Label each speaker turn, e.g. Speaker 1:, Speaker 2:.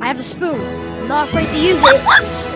Speaker 1: I have a spoon. I'm not afraid to use it.